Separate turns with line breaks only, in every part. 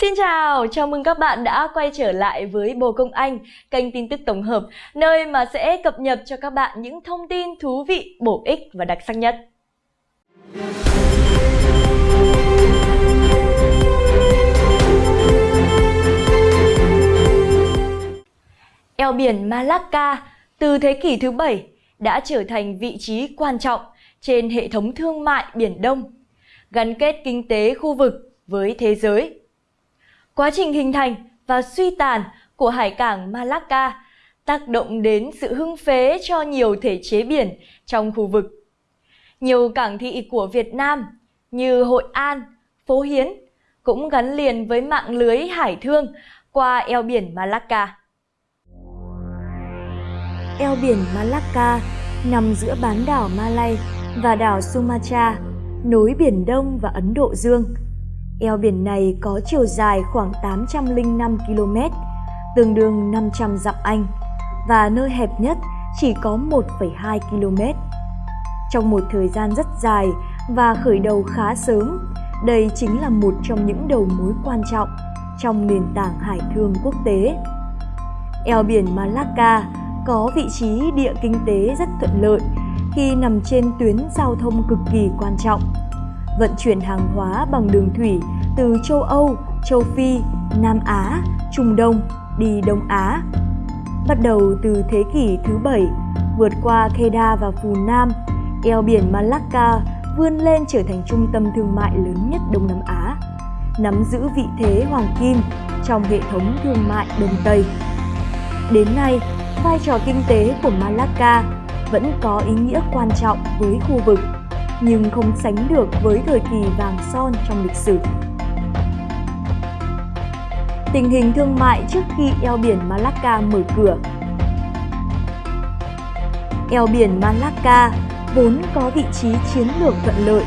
Xin chào, chào mừng các bạn đã quay trở lại với Bồ Công Anh, kênh tin tức tổng hợp, nơi mà sẽ cập nhật cho các bạn những thông tin thú vị, bổ ích và đặc sắc nhất. Eo biển Malacca từ thế kỷ thứ 7 đã trở thành vị trí quan trọng trên hệ thống thương mại Biển Đông, gắn kết kinh tế khu vực với thế giới. Quá trình hình thành và suy tàn của hải cảng Malacca tác động đến sự hưng phế cho nhiều thể chế biển trong khu vực. Nhiều cảng thị của Việt Nam như Hội An, Phố Hiến cũng gắn liền với mạng lưới hải thương qua eo biển Malacca. Eo biển Malacca nằm giữa bán đảo Malay và đảo Sumatra, nối Biển Đông và Ấn Độ Dương. Eo biển này có chiều dài khoảng 805 km, tương đương 500 dặm Anh, và nơi hẹp nhất chỉ có 1,2 km. Trong một thời gian rất dài và khởi đầu khá sớm, đây chính là một trong những đầu mối quan trọng trong nền tảng hải thương quốc tế. Eo biển Malacca có vị trí địa kinh tế rất thuận lợi khi nằm trên tuyến giao thông cực kỳ quan trọng. Vận chuyển hàng hóa bằng đường thủy từ châu Âu, châu Phi, Nam Á, Trung Đông đi Đông Á. Bắt đầu từ thế kỷ thứ 7, vượt qua Kedah và Phù Nam, eo biển Malacca vươn lên trở thành trung tâm thương mại lớn nhất Đông Nam Á, nắm giữ vị thế hoàng kim trong hệ thống thương mại Đông Tây. Đến nay, vai trò kinh tế của Malacca vẫn có ý nghĩa quan trọng với khu vực, nhưng không sánh được với thời kỳ vàng son trong lịch sử. Tình hình thương mại trước khi eo biển Malacca mở cửa Eo biển Malacca vốn có vị trí chiến lược thuận lợi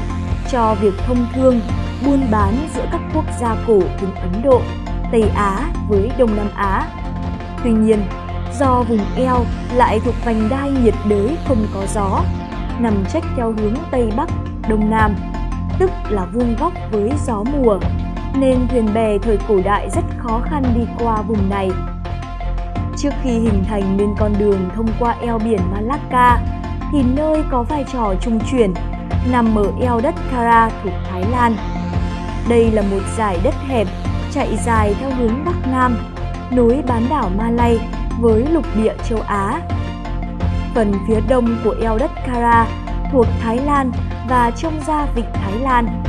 cho việc thông thương, buôn bán giữa các quốc gia cổ vùng Ấn Độ, Tây Á với Đông Nam Á. Tuy nhiên, do vùng eo lại thuộc vành đai nhiệt đới không có gió, nằm trách theo hướng Tây Bắc, Đông Nam, tức là vuông góc với gió mùa, nên thuyền bè thời cổ đại rất khó khăn đi qua vùng này. Trước khi hình thành nên con đường thông qua eo biển Malacca, thì nơi có vai trò trung chuyển nằm ở eo đất Kara thuộc Thái Lan. Đây là một dải đất hẹp chạy dài theo hướng Bắc Nam, nối bán đảo Malay với lục địa châu Á. Phần phía đông của eo đất Kara, thuộc Thái Lan và trông ra vịnh Thái Lan.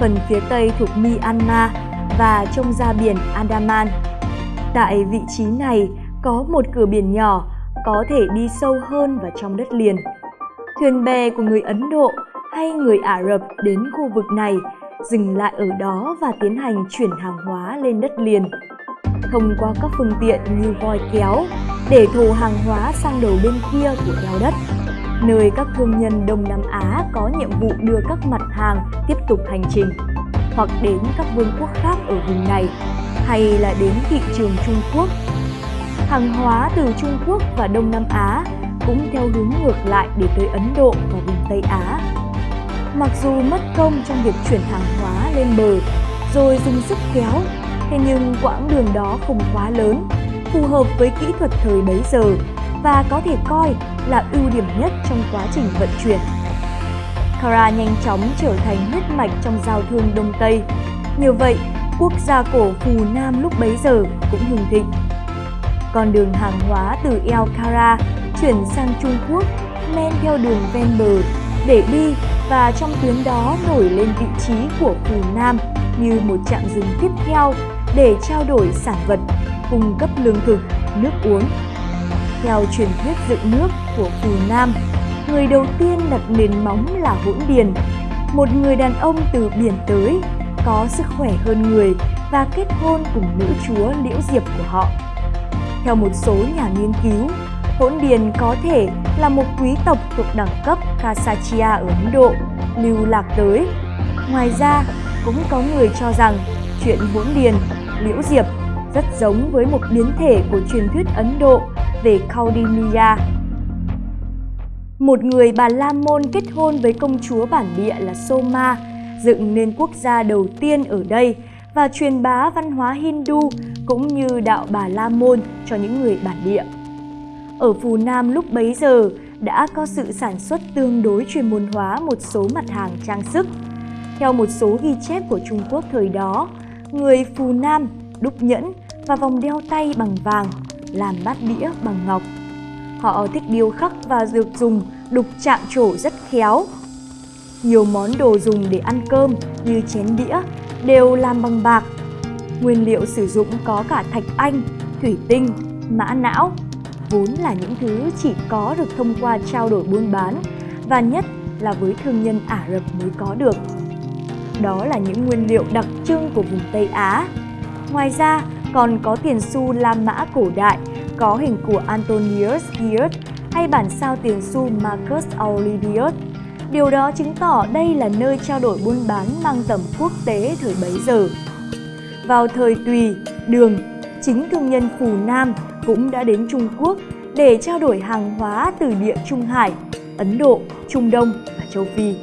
Phần phía tây thuộc Myanmar và trông ra biển Andaman. Tại vị trí này, có một cửa biển nhỏ, có thể đi sâu hơn vào trong đất liền. Thuyền bè của người Ấn Độ hay người Ả Rập đến khu vực này, dừng lại ở đó và tiến hành chuyển hàng hóa lên đất liền thông qua các phương tiện như voi kéo để thổ hàng hóa sang đầu bên kia của eo đất, nơi các thương nhân Đông Nam Á có nhiệm vụ đưa các mặt hàng tiếp tục hành trình, hoặc đến các vương quốc khác ở vùng này, hay là đến thị trường Trung Quốc. Hàng hóa từ Trung Quốc và Đông Nam Á cũng theo hướng ngược lại để tới Ấn Độ và vùng Tây Á. Mặc dù mất công trong việc chuyển hàng hóa lên bờ, rồi dùng sức kéo Thế nhưng quãng đường đó không quá lớn, phù hợp với kỹ thuật thời bấy giờ và có thể coi là ưu điểm nhất trong quá trình vận chuyển. Kara nhanh chóng trở thành huyết mạch trong giao thương Đông Tây. Như vậy, quốc gia cổ Phù Nam lúc bấy giờ cũng hưng thịnh. Con đường hàng hóa từ eo Kara chuyển sang Trung Quốc men theo đường ven bờ để đi và trong tuyến đó nổi lên vị trí của Phù Nam như một trạm dừng tiếp theo để trao đổi sản vật, cung cấp lương thực, nước uống. Theo truyền thuyết dựng nước của Phù Nam, người đầu tiên đặt nền móng là Hỗn Điền, một người đàn ông từ biển tới, có sức khỏe hơn người và kết hôn cùng nữ chúa Liễu Diệp của họ. Theo một số nhà nghiên cứu, Hỗn Điền có thể là một quý tộc thuộc đẳng cấp Kasachia ở Ấn Độ, lưu lạc tới. Ngoài ra, cũng có người cho rằng chuyện Hỗn Điền Liễu Diệp rất giống với một biến thể của truyền thuyết Ấn Độ về Kaudiniya. Một người bà La Môn kết hôn với công chúa bản địa là Soma, dựng nên quốc gia đầu tiên ở đây và truyền bá văn hóa Hindu cũng như đạo Bà La Môn cho những người bản địa. Ở Phù Nam lúc bấy giờ đã có sự sản xuất tương đối chuyên môn hóa một số mặt hàng trang sức. Theo một số ghi chép của Trung Quốc thời đó, người Phù Nam đúc nhẫn và vòng đeo tay bằng vàng, làm bát đĩa bằng ngọc. Họ thích điêu khắc và dược dùng đục chạm trổ rất khéo. Nhiều món đồ dùng để ăn cơm như chén đĩa đều làm bằng bạc. Nguyên liệu sử dụng có cả thạch anh, thủy tinh, mã não, vốn là những thứ chỉ có được thông qua trao đổi buôn bán và nhất là với thương nhân Ả Rập mới có được. Đó là những nguyên liệu đặc trưng của vùng Tây Á. Ngoài ra, còn có tiền xu La Mã cổ đại có hình của Antonius Gius hay bản sao tiền xu Marcus Aurelius. Điều đó chứng tỏ đây là nơi trao đổi buôn bán mang tầm quốc tế thời bấy giờ. Vào thời Tùy, Đường, chính thương nhân Phù Nam cũng đã đến Trung Quốc để trao đổi hàng hóa từ địa Trung Hải, Ấn Độ, Trung Đông và châu Phi.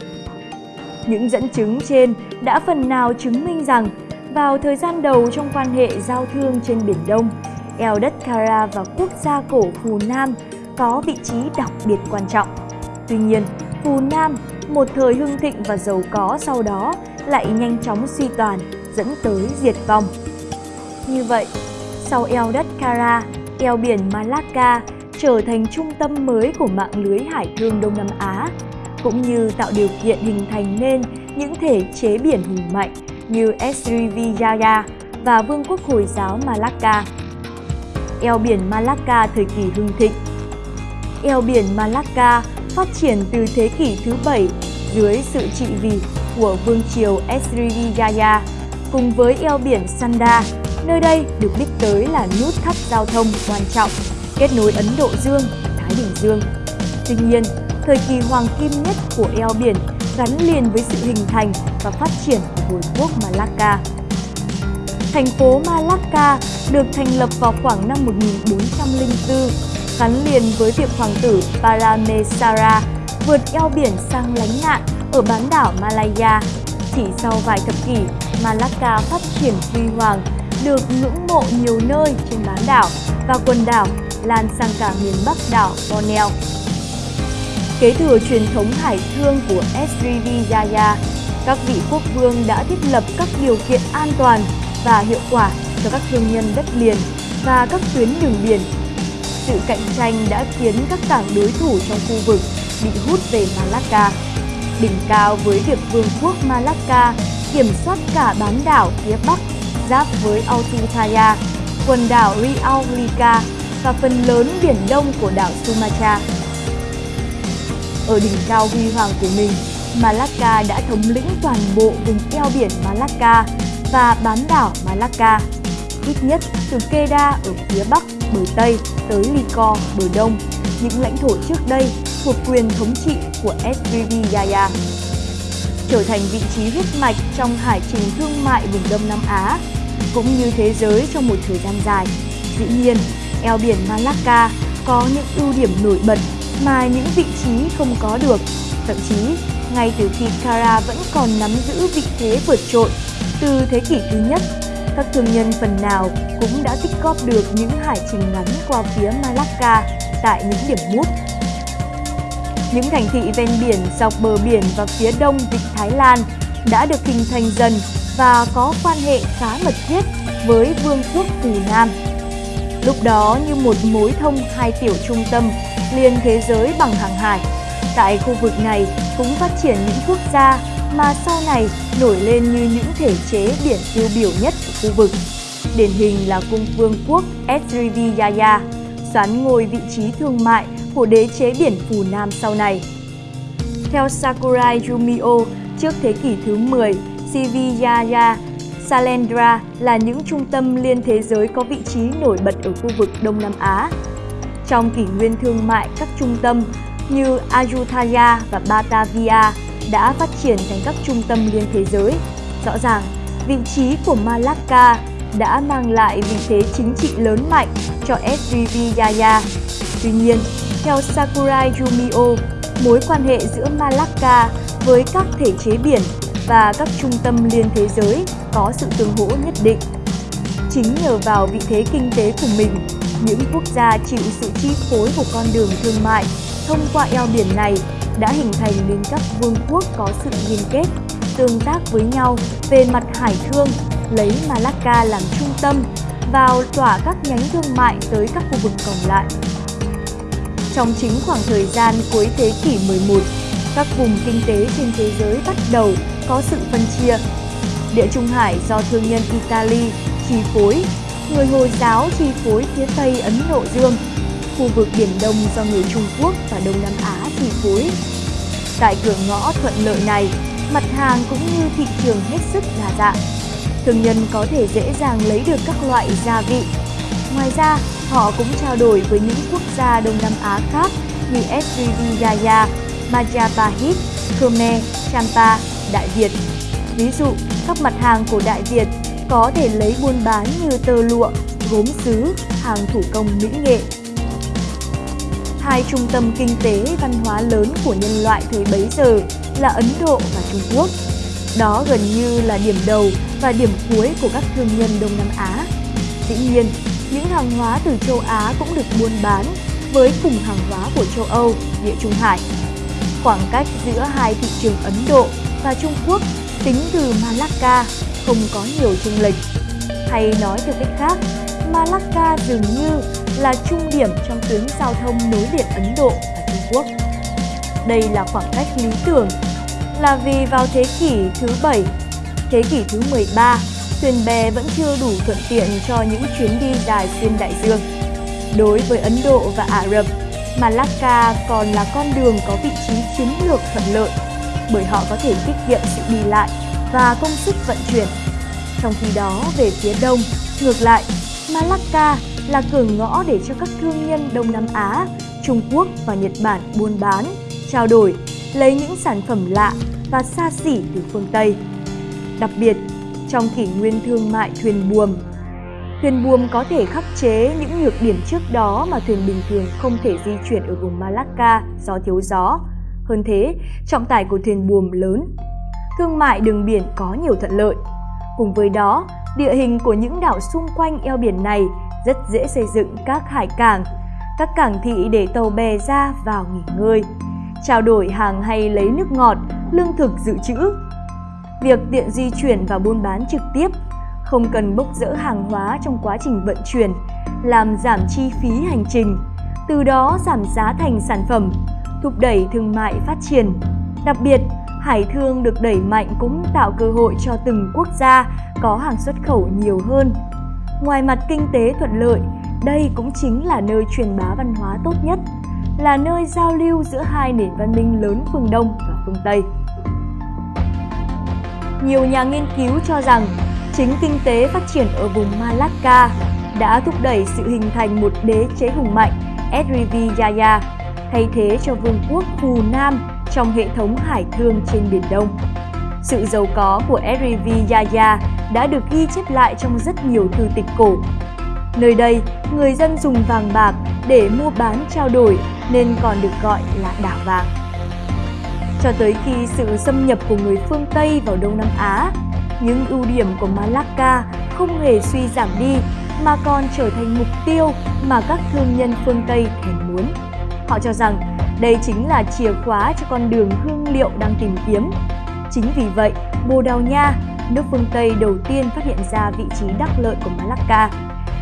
Những dẫn chứng trên đã phần nào chứng minh rằng vào thời gian đầu trong quan hệ giao thương trên Biển Đông, eo đất Kara và quốc gia cổ Phù Nam có vị trí đặc biệt quan trọng. Tuy nhiên, Phù Nam, một thời hưng thịnh và giàu có sau đó lại nhanh chóng suy tàn, dẫn tới diệt vong. Như vậy, sau eo đất Kara, eo biển Malacca trở thành trung tâm mới của mạng lưới hải thương Đông Nam Á, cũng như tạo điều kiện hình thành nên những thể chế biển hùng mạnh như Srivijaya và Vương quốc Hồi giáo Malacca. Eo biển Malacca thời kỳ hưng thịnh Eo biển Malacca phát triển từ thế kỷ thứ 7 dưới sự trị vì của Vương triều Srivijaya cùng với eo biển Sanda. Nơi đây được biết tới là nút thắt giao thông quan trọng kết nối Ấn Độ Dương Thái Bình Dương. Tuy nhiên, thời kỳ hoàng kim nhất của eo biển gắn liền với sự hình thành và phát triển của hồi quốc Malacca. Thành phố Malacca được thành lập vào khoảng năm 1404, gắn liền với việc hoàng tử Paramesara vượt eo biển sang lánh nạn ở bán đảo Malaya. Chỉ sau vài thập kỷ, Malacca phát triển huy hoàng, được ngưỡng mộ nhiều nơi trên bán đảo và quần đảo lan sang cả miền Bắc đảo Borneo. Kế thừa truyền thống hải thương của Srivijaya, các vị quốc vương đã thiết lập các điều kiện an toàn và hiệu quả cho các thương nhân đất liền và các tuyến đường biển. Sự cạnh tranh đã khiến các cảng đối thủ trong khu vực bị hút về Malacca. Đỉnh cao với việc vương quốc Malacca kiểm soát cả bán đảo phía Bắc giáp với Ayutthaya, quần đảo Riau và phần lớn biển đông của đảo Sumatra. Ở đỉnh cao huy hoàng của mình, Malacca đã thống lĩnh toàn bộ vùng eo biển Malacca và bán đảo Malacca, ít nhất từ Kedah ở phía bắc, bờ Tây tới Lico bờ Đông, những lãnh thổ trước đây thuộc quyền thống trị của Srivijaya. Trở thành vị trí huyết mạch trong hải trình thương mại vùng Đông Nam Á, cũng như thế giới trong một thời gian dài. Dĩ nhiên, eo biển Malacca có những ưu điểm nổi bật mà những vị trí không có được. Thậm chí, ngay từ khi Kara vẫn còn nắm giữ vị thế vượt trội, từ thế kỷ thứ nhất, các thương nhân phần nào cũng đã tích góp được những hải trình ngắn qua phía Malacca tại những điểm mút. Những thành thị ven biển dọc bờ biển và phía đông vịnh Thái Lan đã được hình thành dần và có quan hệ khá mật thiết với Vương quốc Phù Nam. Lúc đó như một mối thông hai tiểu trung tâm liên thế giới bằng hàng hải. Tại khu vực này cũng phát triển những quốc gia mà sau này nổi lên như những thể chế biển tiêu biểu nhất của khu vực. Điển hình là cung vương quốc Srivijaya, xoán ngôi vị trí thương mại của đế chế biển Phù Nam sau này. Theo Sakurai Jumio, trước thế kỷ thứ 10, Srivijaya Salendra là những trung tâm liên thế giới có vị trí nổi bật ở khu vực Đông Nam Á. Trong kỷ nguyên thương mại, các trung tâm như Ayutthaya và Batavia đã phát triển thành các trung tâm liên thế giới. Rõ ràng, vị trí của Malacca đã mang lại vị thế chính trị lớn mạnh cho Srivijaya. Tuy nhiên, theo Sakurai Jumio, mối quan hệ giữa Malacca với các thể chế biển và các trung tâm liên thế giới có sự tương hỗ nhất định. Chính nhờ vào vị thế kinh tế của mình, những quốc gia chịu sự chi phối của con đường thương mại thông qua eo biển này đã hình thành nên các vương quốc có sự liên kết, tương tác với nhau về mặt hải thương, lấy Malacca làm trung tâm, vào tỏa các nhánh thương mại tới các khu vực còn lại. Trong chính khoảng thời gian cuối thế kỷ 11, các vùng kinh tế trên thế giới bắt đầu có sự phân chia. Địa Trung Hải do thương nhân Italy chi phối, người Hồi giáo chi phối phía Tây Ấn Độ Dương, khu vực Biển Đông do người Trung Quốc và Đông Nam Á chi phối. Tại cửa ngõ thuận lợi này, mặt hàng cũng như thị trường hết sức đa dạng. Thương nhân có thể dễ dàng lấy được các loại gia vị. Ngoài ra, họ cũng trao đổi với những quốc gia Đông Nam Á khác như Srivijaya, Majapahit, Khmer, Champa, Đại Việt. Ví dụ, các mặt hàng của Đại Việt có thể lấy buôn bán như tơ lụa, gốm sứ, hàng thủ công mỹ nghệ. Hai trung tâm kinh tế văn hóa lớn của nhân loại thời bấy giờ là Ấn Độ và Trung Quốc. Đó gần như là điểm đầu và điểm cuối của các thương nhân Đông Nam Á. Dĩ nhiên, những hàng hóa từ châu Á cũng được buôn bán với cùng hàng hóa của châu Âu, địa Trung Hải. Khoảng cách giữa hai thị trường Ấn Độ và Trung Quốc tính từ Malacca không có nhiều chênh lệch. Hay nói theo cách khác, Malacca dường như là trung điểm trong tuyến giao thông nối liền Ấn Độ và Trung Quốc. Đây là khoảng cách lý tưởng là vì vào thế kỷ thứ 7, thế kỷ thứ 13, thuyền bè vẫn chưa đủ thuận tiện cho những chuyến đi dài xuyên đại dương. Đối với Ấn Độ và Ả Rập, Malacca còn là con đường có vị trí chiến lược thuận lợi bởi họ có thể tiết kiệm sự đi lại và công sức vận chuyển. Trong khi đó, về phía đông, ngược lại, Malacca là cửa ngõ để cho các thương nhân Đông Nam Á, Trung Quốc và Nhật Bản buôn bán, trao đổi, lấy những sản phẩm lạ và xa xỉ từ phương Tây. Đặc biệt, trong kỷ nguyên thương mại thuyền buồm, thuyền buồm có thể khắc chế những nhược điểm trước đó mà thuyền bình thường không thể di chuyển ở vùng Malacca do thiếu gió. Hơn thế, trọng tải của thuyền buồm lớn. Thương mại đường biển có nhiều thuận lợi. Cùng với đó, địa hình của những đảo xung quanh eo biển này rất dễ xây dựng các hải cảng, các cảng thị để tàu bè ra vào nghỉ ngơi, trao đổi hàng hay lấy nước ngọt, lương thực dự trữ. Việc tiện di chuyển và buôn bán trực tiếp, không cần bốc rỡ hàng hóa trong quá trình vận chuyển, làm giảm chi phí hành trình, từ đó giảm giá thành sản phẩm, thúc đẩy thương mại phát triển. Đặc biệt, hải thương được đẩy mạnh cũng tạo cơ hội cho từng quốc gia có hàng xuất khẩu nhiều hơn. Ngoài mặt kinh tế thuận lợi, đây cũng chính là nơi truyền bá văn hóa tốt nhất, là nơi giao lưu giữa hai nền văn minh lớn phương Đông và phương Tây. Nhiều nhà nghiên cứu cho rằng chính kinh tế phát triển ở vùng Malacca đã thúc đẩy sự hình thành một đế chế hùng mạnh Srivijaya thay thế cho vương quốc Phù Nam trong hệ thống hải thương trên Biển Đông. Sự giàu có của Srivijaya đã được ghi chép lại trong rất nhiều thư tịch cổ. Nơi đây, người dân dùng vàng bạc để mua bán trao đổi nên còn được gọi là đảo vàng. Cho tới khi sự xâm nhập của người phương Tây vào Đông Nam Á, những ưu điểm của Malacca không hề suy giảm đi mà còn trở thành mục tiêu mà các thương nhân phương Tây thèm muốn. Họ cho rằng đây chính là chìa khóa cho con đường hương liệu đang tìm kiếm. Chính vì vậy, Bồ Đào Nha, nước phương Tây đầu tiên phát hiện ra vị trí đắc lợi của Malacca,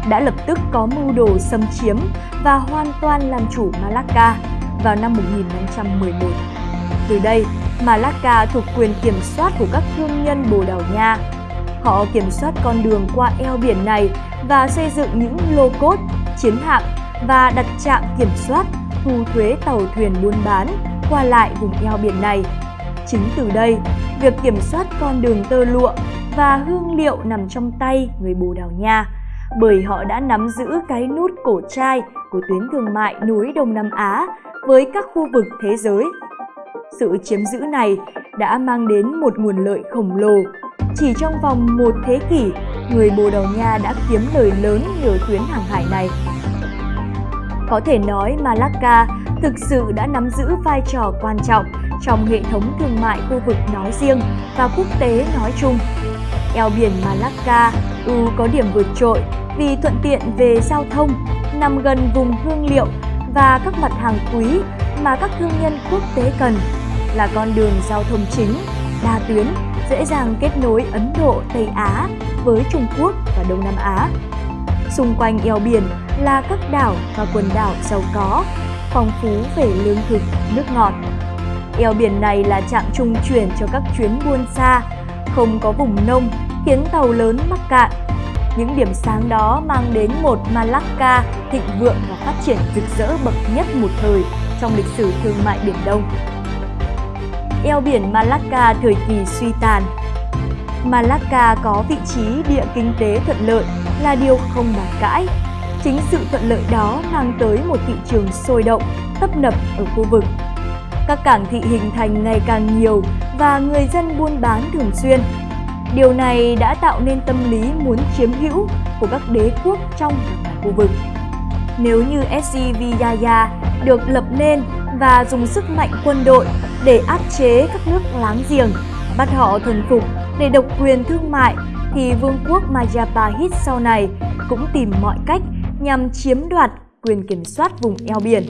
đã lập tức có mưu đồ xâm chiếm và hoàn toàn làm chủ Malacca vào năm 1511. Từ đây, Malacca thuộc quyền kiểm soát của các thương nhân Bồ Đào Nha. Họ kiểm soát con đường qua eo biển này và xây dựng những lô cốt, chiến hạm và đặt trạm kiểm soát thu thuế tàu thuyền buôn bán qua lại vùng eo biển này. Chính từ đây, việc kiểm soát con đường tơ lụa và hương liệu nằm trong tay người Bồ Đào Nha bởi họ đã nắm giữ cái nút cổ trai của tuyến thương mại núi Đông Nam Á với các khu vực thế giới. Sự chiếm giữ này đã mang đến một nguồn lợi khổng lồ. Chỉ trong vòng một thế kỷ, người Bồ Đào Nha đã kiếm lời lớn nhờ tuyến hàng hải này. Có thể nói Malacca thực sự đã nắm giữ vai trò quan trọng trong hệ thống thương mại khu vực nói riêng và quốc tế nói chung. Eo biển Malacca ưu có điểm vượt trội vì thuận tiện về giao thông, nằm gần vùng hương liệu và các mặt hàng quý mà các thương nhân quốc tế cần, là con đường giao thông chính, đa tuyến, dễ dàng kết nối Ấn Độ, Tây Á với Trung Quốc và Đông Nam Á. Xung quanh eo biển là các đảo và quần đảo giàu có, phong phú về lương thực, nước ngọt. Eo biển này là trạm trung chuyển cho các chuyến buôn xa, không có vùng nông khiến tàu lớn mắc cạn. Những điểm sáng đó mang đến một Malacca thịnh vượng và phát triển rực rỡ bậc nhất một thời trong lịch sử thương mại Biển Đông. Eo biển Malacca thời kỳ suy tàn Malacca có vị trí địa kinh tế thuận lợi là điều không bàn cãi. Chính sự thuận lợi đó mang tới một thị trường sôi động, tấp nập ở khu vực. Các cảng thị hình thành ngày càng nhiều và người dân buôn bán thường xuyên. Điều này đã tạo nên tâm lý muốn chiếm hữu của các đế quốc trong và ngoài khu vực. Nếu như SCVIA được lập nên và dùng sức mạnh quân đội để áp chế các nước láng giềng, bắt họ thần phục để độc quyền thương mại thì vương quốc Majapahit sau này cũng tìm mọi cách nhằm chiếm đoạt quyền kiểm soát vùng eo biển.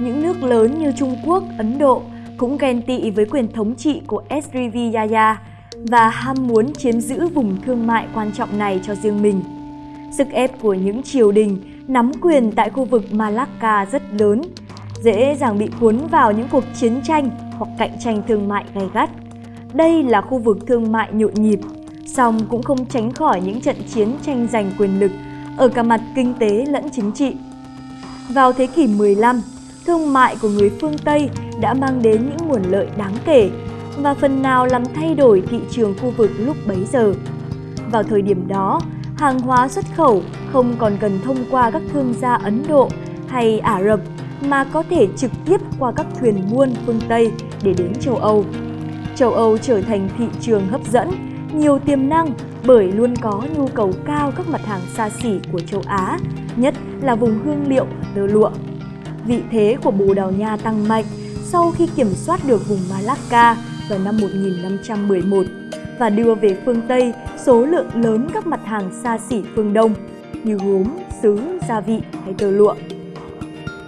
Những nước lớn như Trung Quốc, Ấn Độ cũng ghen tị với quyền thống trị của Srivijaya và ham muốn chiếm giữ vùng thương mại quan trọng này cho riêng mình. Sức ép của những triều đình nắm quyền tại khu vực Malacca rất lớn, dễ dàng bị cuốn vào những cuộc chiến tranh hoặc cạnh tranh thương mại gay gắt. Đây là khu vực thương mại nhộn nhịp, song cũng không tránh khỏi những trận chiến tranh giành quyền lực ở cả mặt kinh tế lẫn chính trị. Vào thế kỷ 15, thương mại của người phương Tây đã mang đến những nguồn lợi đáng kể và phần nào làm thay đổi thị trường khu vực lúc bấy giờ. Vào thời điểm đó, hàng hóa xuất khẩu không còn cần thông qua các thương gia Ấn Độ hay Ả Rập mà có thể trực tiếp qua các thuyền buôn phương Tây để đến châu Âu châu Âu trở thành thị trường hấp dẫn, nhiều tiềm năng bởi luôn có nhu cầu cao các mặt hàng xa xỉ của châu Á, nhất là vùng hương liệu tơ lụa. Vị thế của Bồ Đào Nha tăng mạnh sau khi kiểm soát được vùng Malacca vào năm 1511 và đưa về phương Tây số lượng lớn các mặt hàng xa xỉ phương Đông như gốm, sứ, gia vị hay tơ lụa.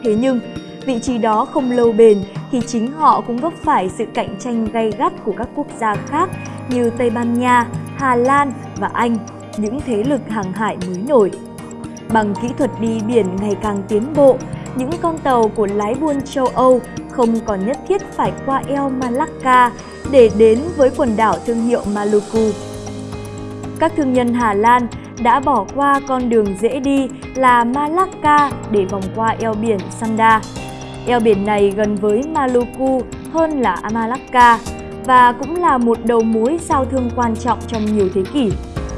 Thế nhưng, vị trí đó không lâu bền thì chính họ cũng vấp phải sự cạnh tranh gay gắt của các quốc gia khác như Tây Ban Nha, Hà Lan và Anh, những thế lực hàng hải mới nổi. Bằng kỹ thuật đi biển ngày càng tiến bộ, những con tàu của lái buôn châu Âu không còn nhất thiết phải qua eo Malacca để đến với quần đảo thương hiệu Maluku. Các thương nhân Hà Lan đã bỏ qua con đường dễ đi là Malacca để vòng qua eo biển Sanda. Eo biển này gần với Maluku hơn là Malacca và cũng là một đầu mối giao thương quan trọng trong nhiều thế kỷ,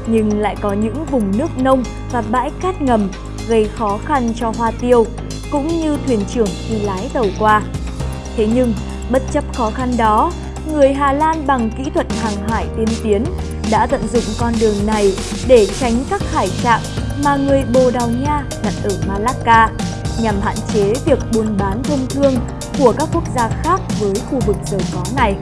nhưng lại có những vùng nước nông và bãi cát ngầm gây khó khăn cho hoa tiêu cũng như thuyền trưởng khi lái tàu qua. Thế nhưng, bất chấp khó khăn đó, người Hà Lan bằng kỹ thuật hàng hải tiên tiến đã tận dụng con đường này để tránh các hải trạm mà người Bồ Đào Nha đặt ở Malacca nhằm hạn chế việc buôn bán thông thương của các quốc gia khác với khu vực giàu có này.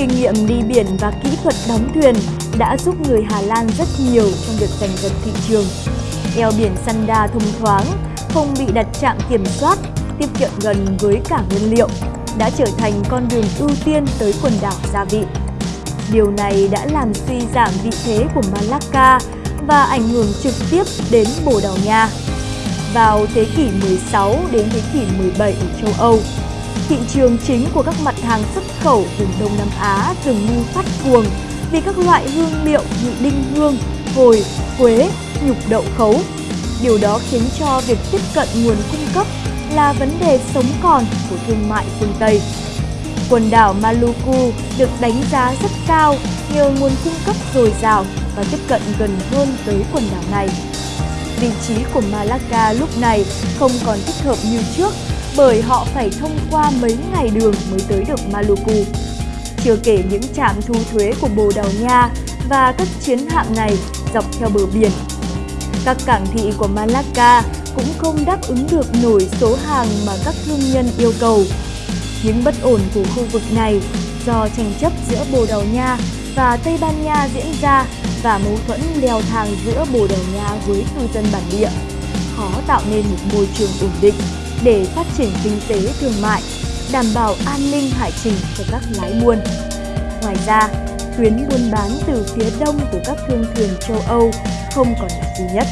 Kinh nghiệm đi biển và kỹ thuật đóng thuyền đã giúp người Hà Lan rất nhiều trong việc giành giật thị trường. Eo biển Sanda thông thoáng, không bị đặt trạm kiểm soát, tiết kiệm gần với cả nguyên liệu, đã trở thành con đường ưu tiên tới quần đảo Gia Vị. Điều này đã làm suy giảm vị thế của Malacca và ảnh hưởng trực tiếp đến Bồ Đào Nha vào thế kỷ 16 đến thế kỷ 17 ở châu Âu. Thị trường chính của các mặt hàng xuất khẩu vùng Đông Nam Á dường như phát cuồng vì các loại hương liệu như đinh hương, hồi, quế, nhục đậu khấu. Điều đó khiến cho việc tiếp cận nguồn cung cấp là vấn đề sống còn của thương mại phương Tây. Quần đảo Maluku được đánh giá rất cao nhờ nguồn cung cấp dồi dào và tiếp cận gần hơn tới quần đảo này vị trí của Malacca lúc này không còn thích hợp như trước bởi họ phải thông qua mấy ngày đường mới tới được Maluku. Chưa kể những trạm thu thuế của Bồ Đào Nha và các chiến hạm này dọc theo bờ biển. Các cảng thị của Malacca cũng không đáp ứng được nổi số hàng mà các thương nhân yêu cầu. Những bất ổn của khu vực này do tranh chấp giữa Bồ Đào Nha và Tây Ban Nha diễn ra và mâu thuẫn leo thang giữa Bồ Đào Nha với cư dân bản địa, khó tạo nên một môi trường ổn định để phát triển kinh tế thương mại, đảm bảo an ninh hải trình cho các lái buôn. Ngoài ra, tuyến buôn bán từ phía đông của các thương thuyền châu Âu không còn là duy nhất.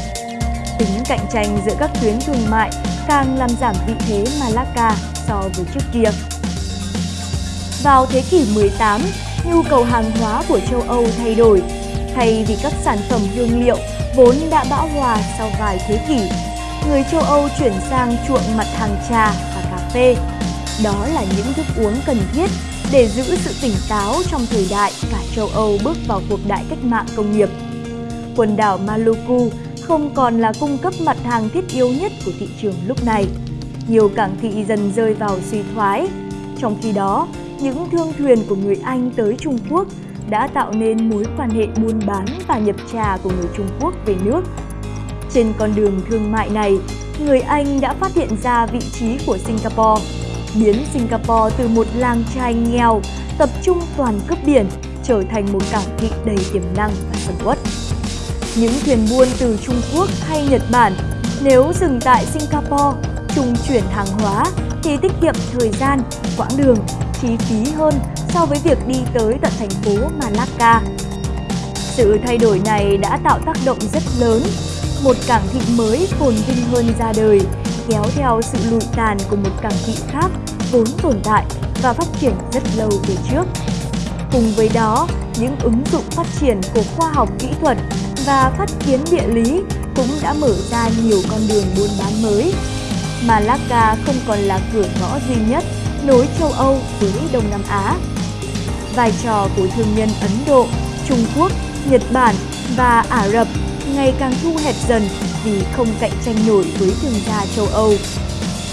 Tính cạnh tranh giữa các tuyến thương mại càng làm giảm vị thế Malacca so với trước kia. Vào thế kỷ 18, nhu cầu hàng hóa của châu Âu thay đổi. Thay vì các sản phẩm hương liệu vốn đã bão hòa sau vài thế kỷ, người châu Âu chuyển sang chuộng mặt hàng trà và cà phê. Đó là những thức uống cần thiết để giữ sự tỉnh táo trong thời đại cả châu Âu bước vào cuộc đại cách mạng công nghiệp. Quần đảo Maluku không còn là cung cấp mặt hàng thiết yếu nhất của thị trường lúc này. Nhiều cảng thị dần rơi vào suy thoái. Trong khi đó, những thương thuyền của người Anh tới Trung Quốc đã tạo nên mối quan hệ buôn bán và nhập trà của người Trung Quốc về nước. Trên con đường thương mại này, người Anh đã phát hiện ra vị trí của Singapore, biến Singapore từ một làng trai nghèo tập trung toàn cướp biển trở thành một cảng thị đầy tiềm năng và sầm uất. Những thuyền buôn từ Trung Quốc hay Nhật Bản nếu dừng tại Singapore, trung chuyển hàng hóa thì tiết kiệm thời gian, quãng đường chi phí hơn so với việc đi tới tận thành phố Malacca. Sự thay đổi này đã tạo tác động rất lớn, một cảng thị mới phồn vinh hơn ra đời, kéo theo sự lụi tàn của một cảng thị khác vốn tồn tại và phát triển rất lâu về trước. Cùng với đó, những ứng dụng phát triển của khoa học kỹ thuật và phát kiến địa lý cũng đã mở ra nhiều con đường buôn bán mới. Malacca không còn là cửa ngõ duy nhất nối châu Âu với Đông Nam Á. Vai trò của thương nhân Ấn Độ, Trung Quốc, Nhật Bản và Ả Rập ngày càng thu hẹp dần vì không cạnh tranh nổi với thương gia châu Âu.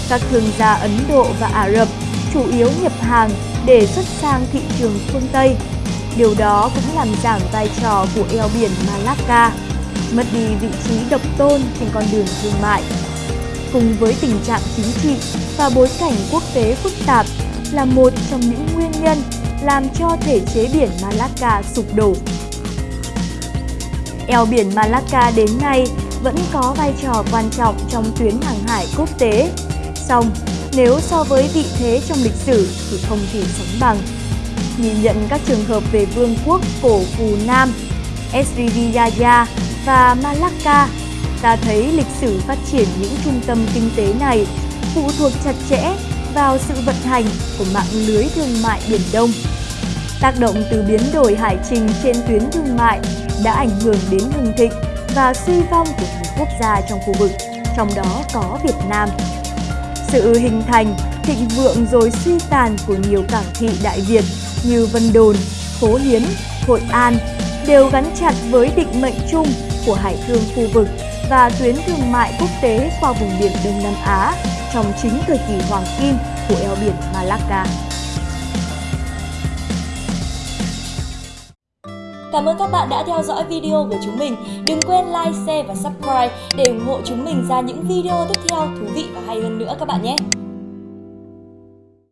Các thương gia Ấn Độ và Ả Rập chủ yếu nhập hàng để xuất sang thị trường phương Tây. Điều đó cũng làm giảm vai trò của eo biển Malacca, mất đi vị trí độc tôn trên con đường thương mại cùng với tình trạng chính trị và bối cảnh quốc tế phức tạp là một trong những nguyên nhân làm cho thể chế biển Malacca sụp đổ. Eo biển Malacca đến nay vẫn có vai trò quan trọng trong tuyến hàng hải quốc tế. Song, nếu so với vị thế trong lịch sử thì không thể sánh bằng. Nhìn nhận các trường hợp về vương quốc cổ Phù Nam, Srivijaya và Malacca ta thấy lịch sử phát triển những trung tâm kinh tế này phụ thuộc chặt chẽ vào sự vận hành của mạng lưới thương mại Biển Đông. Tác động từ biến đổi hải trình trên tuyến thương mại đã ảnh hưởng đến hưng thịnh và suy vong của nhiều quốc gia trong khu vực, trong đó có Việt Nam. Sự hình thành, thịnh vượng rồi suy tàn của nhiều cảng thị Đại Việt như Vân Đồn, Phố Hiến, Hội An đều gắn chặt với định mệnh chung của hải thương khu vực và tuyến thương mại quốc tế qua vùng biển Đông Nam Á trong chính thời kỳ hoàng kim của eo biển Malacca.
Cảm ơn các bạn đã theo dõi video của chúng mình. Đừng quên like, share và subscribe để ủng hộ chúng mình ra những video tiếp theo thú vị và hay hơn nữa các bạn nhé.